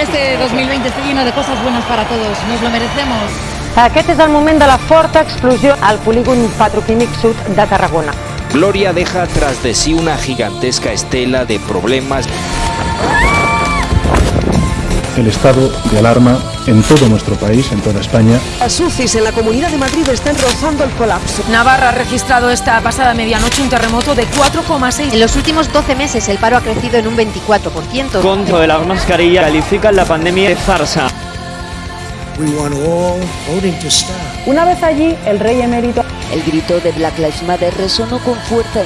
este 2020 esté lleno de cosas buenas para todos. Nos lo merecemos. Aquest és el moment de la forta explosió al polígon petroquímic sud de Tarragona. Gloria deja tras de sí una gigantesca estela de problemas. El estado de alarma en todo nuestro país, en toda España. Las UCIs en la Comunidad de Madrid están rozando el colapso. Navarra ha registrado esta pasada medianoche un terremoto de 4,6. En los últimos 12 meses el paro ha crecido en un 24%. Contra de la mascarilla califican la pandemia de farsa. Una vez allí, el rey emérito El grito de Black Lives Matter resonó con fuerza.